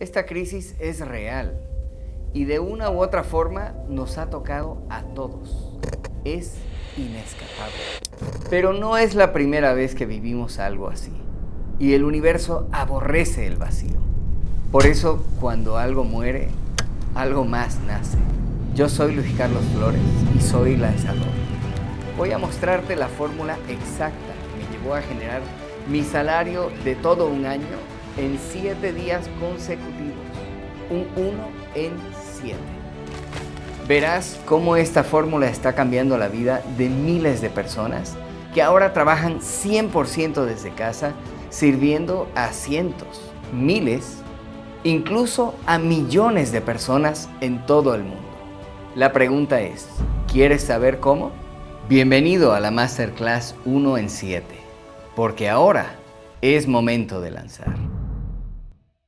Esta crisis es real y de una u otra forma nos ha tocado a todos. Es inescapable. Pero no es la primera vez que vivimos algo así. Y el universo aborrece el vacío. Por eso, cuando algo muere, algo más nace. Yo soy Luis Carlos Flores y soy lanzador. Voy a mostrarte la fórmula exacta que me llevó a generar mi salario de todo un año en siete días consecutivos. Un 1 en 7. Verás cómo esta fórmula está cambiando la vida de miles de personas que ahora trabajan 100% desde casa, sirviendo a cientos, miles, incluso a millones de personas en todo el mundo. La pregunta es, ¿quieres saber cómo? Bienvenido a la Masterclass 1 en 7, porque ahora es momento de lanzar.